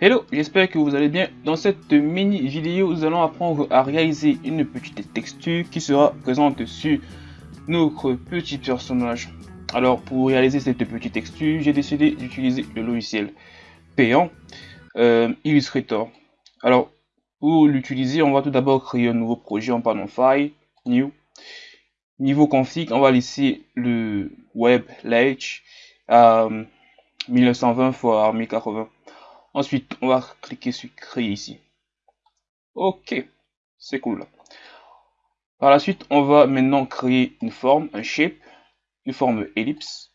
Hello, j'espère que vous allez bien. Dans cette mini vidéo, nous allons apprendre à réaliser une petite texture qui sera présente sur notre petit personnage. Alors, pour réaliser cette petite texture, j'ai décidé d'utiliser le logiciel payant euh, Illustrator. Alors, pour l'utiliser, on va tout d'abord créer un nouveau projet en parlant File, New. Niveau config, on va laisser le web ledge à 1920 x 1080. Ensuite, on va cliquer sur créer ici. Ok, c'est cool. Par la suite, on va maintenant créer une forme, un shape, une forme ellipse.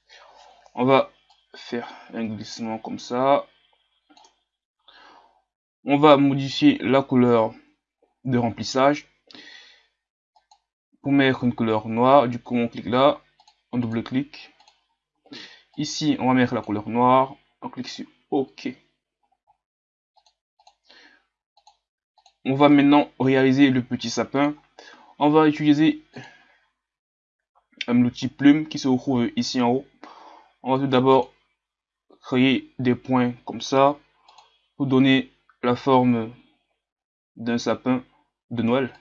On va faire un glissement comme ça. On va modifier la couleur de remplissage pour mettre une couleur noire. Du coup, on clique là, on double-clique. Ici, on va mettre la couleur noire. On clique sur OK. On va maintenant réaliser le petit sapin. On va utiliser l'outil plume qui se trouve ici en haut. On va tout d'abord créer des points comme ça pour donner la forme d'un sapin de Noël.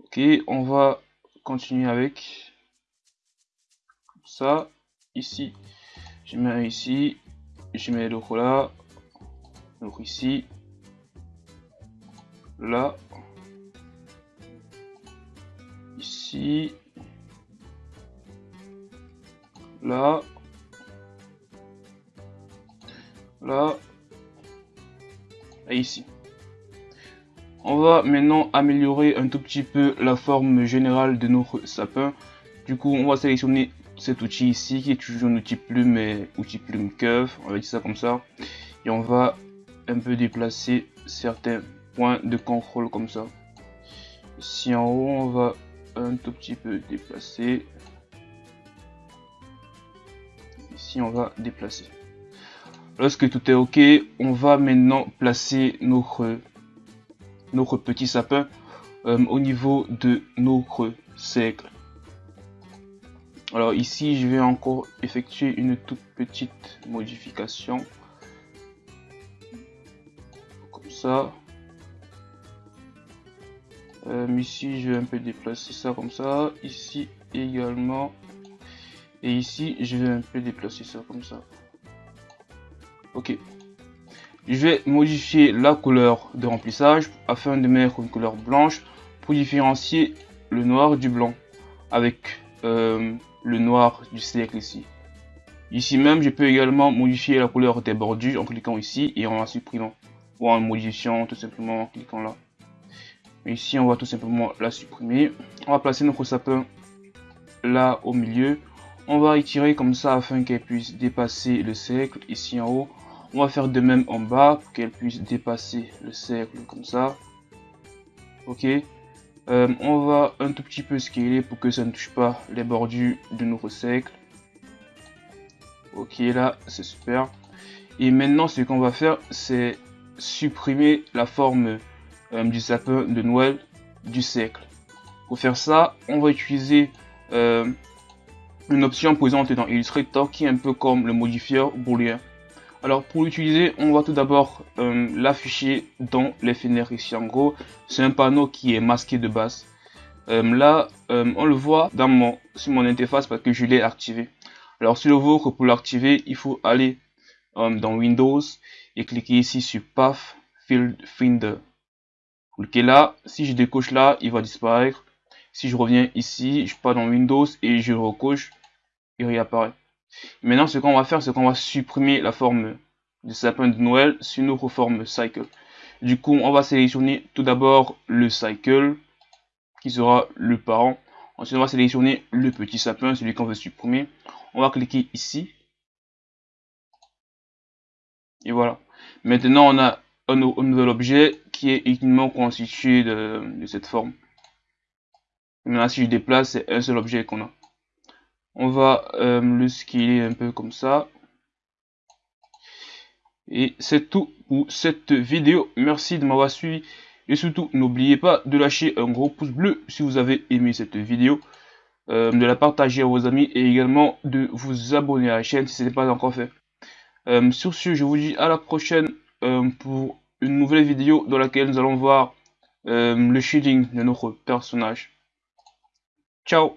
Ok, on va continuer avec ça ici je mets ici je mets l'autre là l'autre ici là. Ici. Là. Là. Et ici. On va maintenant améliorer un tout petit peu la forme générale de notre sapin. Du coup on va sélectionner cet outil ici qui est toujours un outil plume mais outil plume curve on va dire ça comme ça. Et on va un peu déplacer certains points de contrôle comme ça ici en haut on va un tout petit peu déplacer ici on va déplacer lorsque tout est ok on va maintenant placer notre notre petit sapin euh, au niveau de notre cercle alors ici, je vais encore effectuer une toute petite modification. Comme ça. Euh, ici, je vais un peu déplacer ça comme ça. Ici également. Et ici, je vais un peu déplacer ça comme ça. Ok. Je vais modifier la couleur de remplissage afin de mettre une couleur blanche pour différencier le noir du blanc avec euh, le noir du cercle ici. Ici même, je peux également modifier la couleur des bordures en cliquant ici et en la supprimant. Ou en modifiant tout simplement en cliquant là. Ici, on va tout simplement la supprimer. On va placer notre sapin là au milieu. On va étirer comme ça afin qu'elle puisse dépasser le cercle ici en haut. On va faire de même en bas pour qu'elle puisse dépasser le cercle comme ça. Ok. Euh, on va un tout petit peu scaler pour que ça ne touche pas les bordures de notre cercle. Ok, là, c'est super. Et maintenant, ce qu'on va faire, c'est supprimer la forme euh, du sapin de Noël du cercle. Pour faire ça, on va utiliser euh, une option présente dans Illustrator qui est un peu comme le modifieur booléen. Alors pour l'utiliser, on va tout d'abord euh, l'afficher dans les fenêtres ici. En gros, c'est un panneau qui est masqué de base. Là, on le voit dans mon, sur mon interface parce que je l'ai activé. Alors sur le vôtre, pour l'activer, il faut aller dans Windows et cliquer ici sur Path Field Finder. Cliquez là, si je décoche là, il va disparaître. Si je reviens ici, je pars dans Windows et je recoche, il réapparaît. Maintenant, ce qu'on va faire, c'est qu'on va supprimer la forme du sapin de Noël sur notre forme cycle. Du coup, on va sélectionner tout d'abord le cycle, qui sera le parent. Ensuite, on va sélectionner le petit sapin, celui qu'on veut supprimer. On va cliquer ici. Et voilà. Maintenant, on a un, nouvel objet qui est uniquement constitué de, cette forme. Maintenant, si je déplace, c'est un seul objet qu'on a. On va euh, le scaler un peu comme ça. Et c'est tout pour cette vidéo. Merci de m'avoir suivi. Et surtout n'oubliez pas de lâcher un gros pouce bleu si vous avez aimé cette vidéo. Euh, de la partager à vos amis et également de vous abonner à la chaîne si ce n'est pas encore fait. Euh, sur ce je vous dis à la prochaine pour une nouvelle vidéo dans laquelle nous allons voir euh, le shielding de notre personnage. Ciao